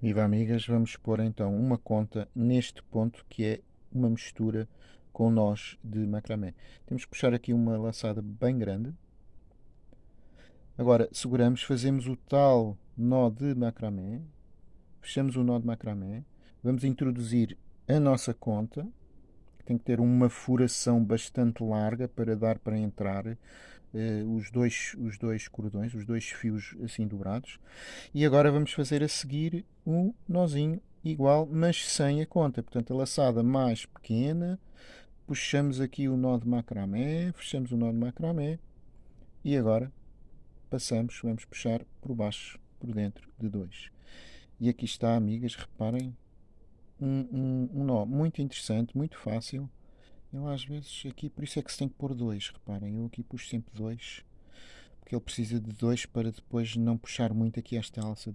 Viva amigas, vamos pôr então uma conta neste ponto que é uma mistura com nós de macramé. Temos que puxar aqui uma laçada bem grande. Agora seguramos, fazemos o tal nó de macramé, fechamos o nó de macramé, vamos introduzir a nossa conta, tem que ter uma furação bastante larga para dar para entrar uh, os, dois, os dois cordões, os dois fios assim dobrados. E agora vamos fazer a seguir um nozinho igual, mas sem a conta. Portanto, a laçada mais pequena, puxamos aqui o nó de macramé, fechamos o nó de macramé e agora passamos, vamos puxar por baixo, por dentro de dois. E aqui está, amigas, reparem, um, um, um nó muito interessante, muito fácil, eu às vezes aqui, por isso é que se tem que pôr dois, reparem, eu aqui puxo sempre dois, porque ele precisa de dois para depois não puxar muito aqui esta alça